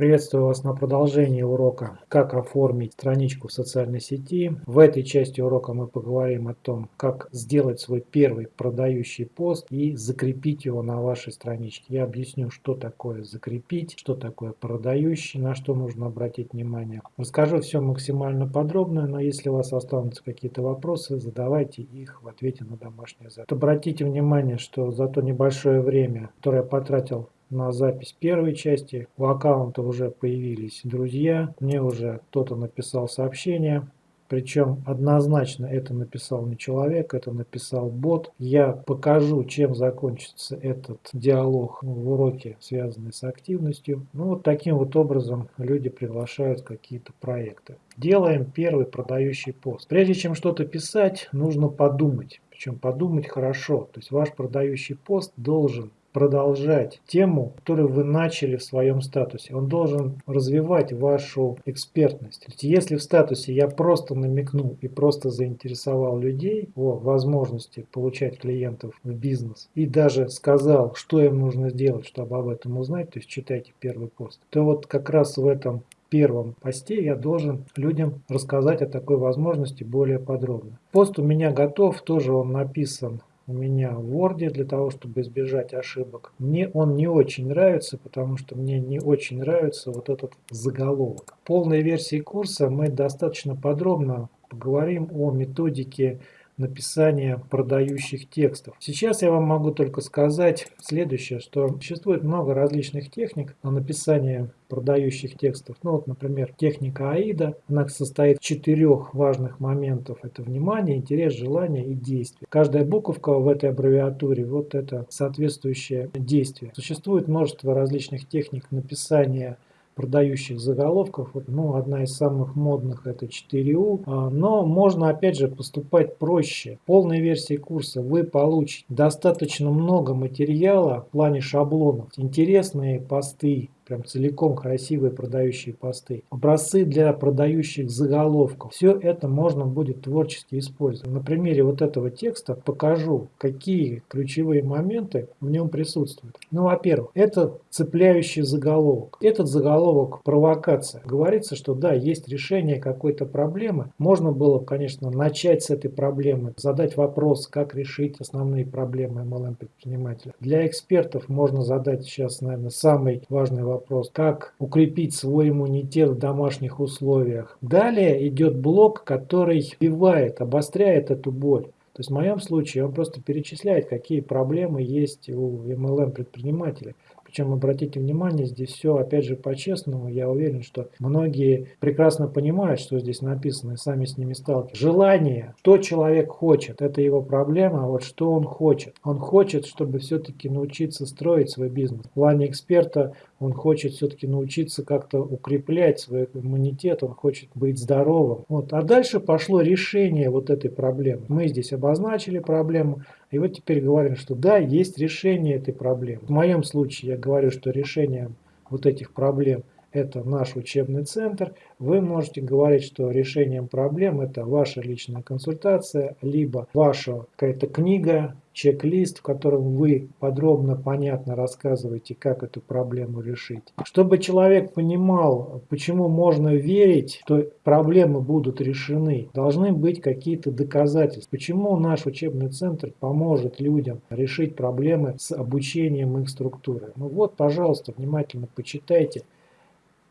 Приветствую вас на продолжении урока «Как оформить страничку в социальной сети». В этой части урока мы поговорим о том, как сделать свой первый продающий пост и закрепить его на вашей страничке. Я объясню, что такое закрепить, что такое продающий, на что нужно обратить внимание. Расскажу все максимально подробно, но если у вас останутся какие-то вопросы, задавайте их в ответе на домашнее задание. Обратите внимание, что за то небольшое время, которое я потратил на запись первой части. У аккаунта уже появились друзья, мне уже кто-то написал сообщение. Причем однозначно это написал не человек, это написал бот. Я покажу, чем закончится этот диалог в уроке, связанный с активностью. Ну вот таким вот образом люди приглашают какие-то проекты. Делаем первый продающий пост. Прежде чем что-то писать, нужно подумать. Причем подумать хорошо. То есть ваш продающий пост должен продолжать тему, которую вы начали в своем статусе. Он должен развивать вашу экспертность. Если в статусе я просто намекнул и просто заинтересовал людей о возможности получать клиентов в бизнес и даже сказал, что им нужно сделать, чтобы об этом узнать, то есть читайте первый пост, то вот как раз в этом первом посте я должен людям рассказать о такой возможности более подробно. Пост у меня готов, тоже он написан у меня в Word для того, чтобы избежать ошибок. Мне он не очень нравится, потому что мне не очень нравится вот этот заголовок. В полной версии курса мы достаточно подробно поговорим о методике написания продающих текстов. Сейчас я вам могу только сказать следующее, что существует много различных техник на написание продающих текстов. Ну вот, например, техника АИДа, она состоит из четырех важных моментов. Это внимание, интерес, желание и действие. Каждая буковка в этой аббревиатуре, вот это соответствующее действие. Существует множество различных техник написания продающих заголовков. Ну, одна из самых модных это 4U. А, но можно опять же поступать проще. В полной версии курса вы получите достаточно много материала в плане шаблонов. Интересные посты, прям целиком красивые продающие посты, образцы для продающих заголовков. Все это можно будет творчески использовать. На примере вот этого текста покажу, какие ключевые моменты в нем присутствуют. Ну, во-первых, это цепляющий заголовок. Этот заголовок провокация. Говорится, что да, есть решение какой-то проблемы. Можно было, конечно, начать с этой проблемы, задать вопрос, как решить основные проблемы MLM предпринимателя. Для экспертов можно задать сейчас, наверное, самый важный вопрос вопрос, как укрепить свой иммунитет в домашних условиях. Далее идет блок, который вбивает, обостряет эту боль. То есть в моем случае он просто перечисляет, какие проблемы есть у MLM предпринимателей. Причем, обратите внимание, здесь все, опять же, по-честному. Я уверен, что многие прекрасно понимают, что здесь написано, и сами с ними сталкиваются. Желание, что человек хочет, это его проблема, а вот что он хочет. Он хочет, чтобы все-таки научиться строить свой бизнес. В плане эксперта он хочет все-таки научиться как-то укреплять свой иммунитет, он хочет быть здоровым. Вот. А дальше пошло решение вот этой проблемы. Мы здесь обозначили проблему, и вот теперь говорим, что да, есть решение этой проблемы. В моем случае я говорю, что решение вот этих проблем это наш учебный центр. Вы можете говорить, что решением проблем это ваша личная консультация, либо ваша какая-то книга, чек-лист, в котором вы подробно, понятно рассказываете, как эту проблему решить. Чтобы человек понимал, почему можно верить, что проблемы будут решены, должны быть какие-то доказательства. Почему наш учебный центр поможет людям решить проблемы с обучением их структуры. Ну вот, пожалуйста, внимательно почитайте.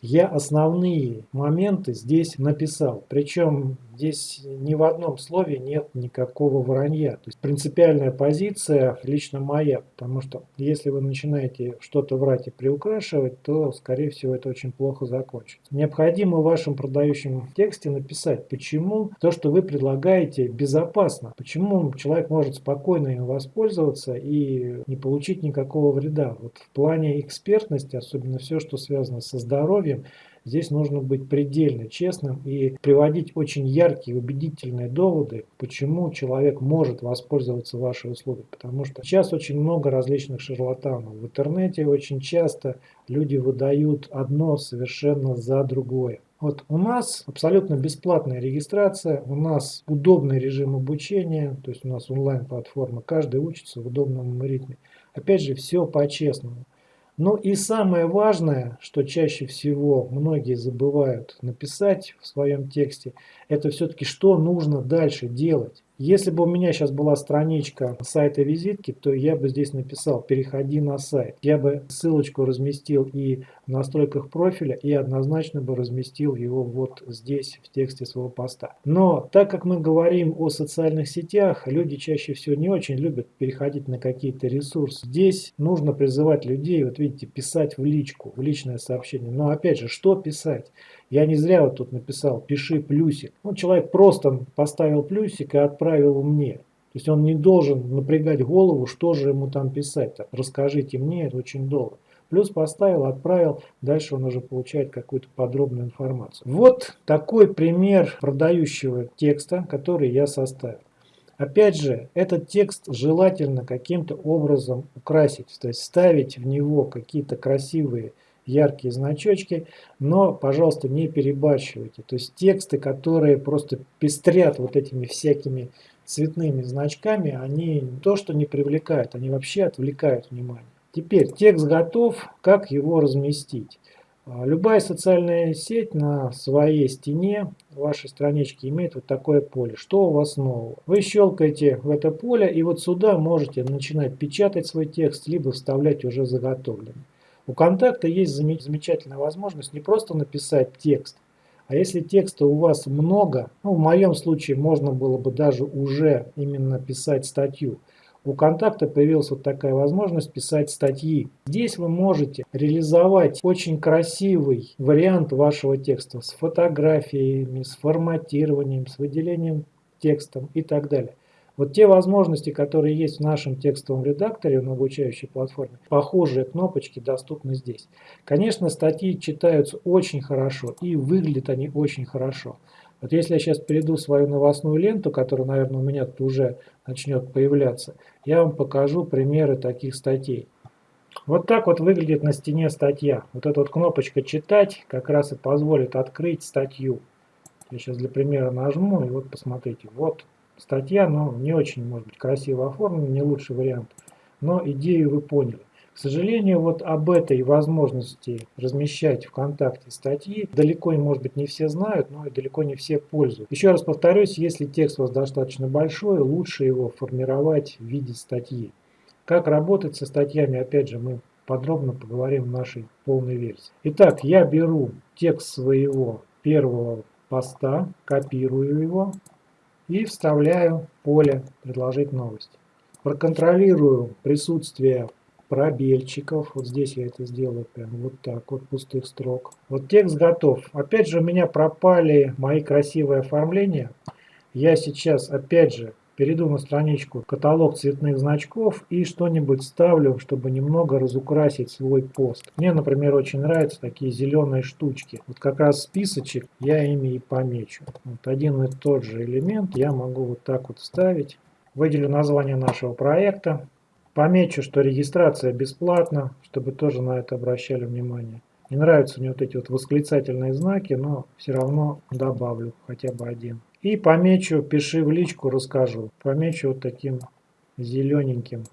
Я основные моменты здесь написал. Причем здесь ни в одном слове нет никакого вранья. То есть принципиальная позиция лично моя. Потому что если вы начинаете что-то врать и приукрашивать, то скорее всего это очень плохо закончится. Необходимо в вашем продающем тексте написать, почему то, что вы предлагаете, безопасно. Почему человек может спокойно им воспользоваться и не получить никакого вреда. Вот в плане экспертности, особенно все, что связано со здоровьем, здесь нужно быть предельно честным и приводить очень яркие, убедительные доводы, почему человек может воспользоваться вашей услугой. Потому что сейчас очень много различных шарлатанов. В интернете очень часто люди выдают одно совершенно за другое. Вот у нас абсолютно бесплатная регистрация, у нас удобный режим обучения, то есть у нас онлайн-платформа, каждый учится в удобном ритме. Опять же, все по-честному. Ну и самое важное, что чаще всего многие забывают написать в своем тексте, это все-таки что нужно дальше делать. Если бы у меня сейчас была страничка сайта визитки, то я бы здесь написал «Переходи на сайт». Я бы ссылочку разместил и в настройках профиля, и однозначно бы разместил его вот здесь, в тексте своего поста. Но так как мы говорим о социальных сетях, люди чаще всего не очень любят переходить на какие-то ресурсы. Здесь нужно призывать людей, вот видите, писать в личку, в личное сообщение. Но опять же, что писать? Я не зря вот тут написал «пиши плюсик». Ну, человек просто поставил плюсик и отправил мне. То есть он не должен напрягать голову, что же ему там писать. -то. Расскажите мне, это очень долго. Плюс поставил, отправил, дальше он уже получает какую-то подробную информацию. Вот такой пример продающего текста, который я составил. Опять же, этот текст желательно каким-то образом украсить, то есть ставить в него какие-то красивые яркие значочки, но, пожалуйста, не перебарщивайте. То есть тексты, которые просто пестрят вот этими всякими цветными значками, они не то что не привлекают, они вообще отвлекают внимание. Теперь текст готов, как его разместить? А, любая социальная сеть на своей стене вашей странички имеет вот такое поле. Что у вас нового? Вы щелкаете в это поле и вот сюда можете начинать печатать свой текст, либо вставлять уже заготовленный. У контакта есть замечательная возможность не просто написать текст, а если текста у вас много, ну в моем случае можно было бы даже уже именно писать статью, у контакта появилась вот такая возможность писать статьи. Здесь вы можете реализовать очень красивый вариант вашего текста с фотографиями, с форматированием, с выделением текстом и так далее. Вот те возможности, которые есть в нашем текстовом редакторе на обучающей платформе, похожие кнопочки доступны здесь. Конечно, статьи читаются очень хорошо и выглядят они очень хорошо. Вот если я сейчас перейду в свою новостную ленту, которая, наверное, у меня тут уже начнет появляться, я вам покажу примеры таких статей. Вот так вот выглядит на стене статья. Вот эта вот кнопочка «Читать» как раз и позволит открыть статью. Я сейчас для примера нажму, и вот посмотрите. Вот статья, но не очень, может быть, красиво оформлена, не лучший вариант. Но идею вы поняли. К сожалению, вот об этой возможности размещать ВКонтакте статьи далеко, может быть, не все знают, но и далеко не все пользуются. Еще раз повторюсь, если текст у вас достаточно большой, лучше его формировать в виде статьи. Как работать со статьями, опять же, мы подробно поговорим в нашей полной версии. Итак, я беру текст своего первого поста, копирую его, и вставляю поле «Предложить новость». Проконтролирую присутствие пробельчиков. Вот здесь я это сделаю прям вот так, вот пустых строк. Вот текст готов. Опять же у меня пропали мои красивые оформления. Я сейчас опять же перейду на страничку каталог цветных значков и что-нибудь ставлю, чтобы немного разукрасить свой пост. Мне, например, очень нравятся такие зеленые штучки. Вот как раз списочек я ими и помечу. Вот один и тот же элемент я могу вот так вот вставить. Выделю название нашего проекта. Помечу, что регистрация бесплатна, чтобы тоже на это обращали внимание. Не нравятся мне вот эти вот восклицательные знаки, но все равно добавлю хотя бы один. И помечу, пиши в личку, расскажу. Помечу вот таким зелененьким.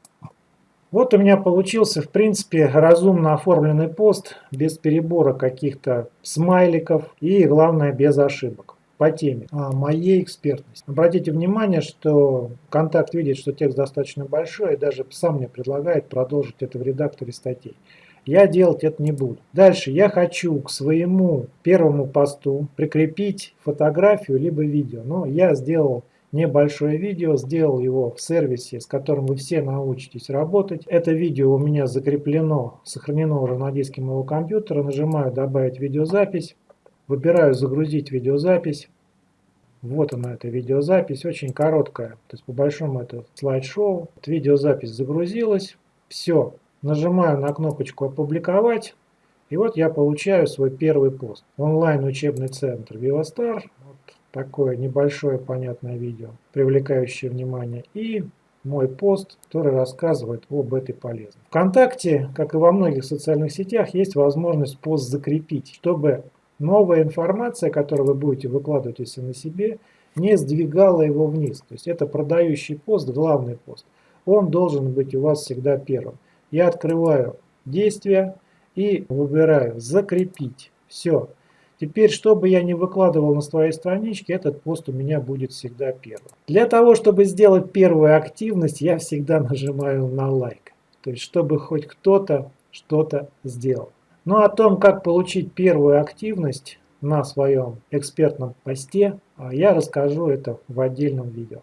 Вот у меня получился, в принципе, разумно оформленный пост, без перебора каких-то смайликов и, главное, без ошибок по теме а моей экспертности. Обратите внимание, что контакт видит, что текст достаточно большой, и даже сам мне предлагает продолжить это в редакторе статей. Я делать это не буду. Дальше я хочу к своему первому посту прикрепить фотографию либо видео. Но я сделал небольшое видео, сделал его в сервисе, с которым вы все научитесь работать. Это видео у меня закреплено, сохранено уже на диске моего компьютера. Нажимаю «Добавить видеозапись». Выбираю «Загрузить видеозапись». Вот она, эта видеозапись, очень короткая. То есть по большому это слайд-шоу. Видеозапись загрузилась. Все, Нажимаю на кнопочку «Опубликовать». И вот я получаю свой первый пост. Онлайн-учебный центр Вивастар. Вот такое небольшое понятное видео, привлекающее внимание. И мой пост, который рассказывает об этой полезности. Вконтакте, как и во многих социальных сетях, есть возможность пост закрепить, чтобы новая информация, которую вы будете выкладывать если на себе, не сдвигала его вниз. То есть это продающий пост, главный пост. Он должен быть у вас всегда первым. Я открываю действия и выбираю «Закрепить». Все. Теперь, чтобы я не выкладывал на своей страничке, этот пост у меня будет всегда первым. Для того, чтобы сделать первую активность, я всегда нажимаю на лайк. То есть, чтобы хоть кто-то что-то сделал. Ну о том, как получить первую активность на своем экспертном посте, а я расскажу это в отдельном видео.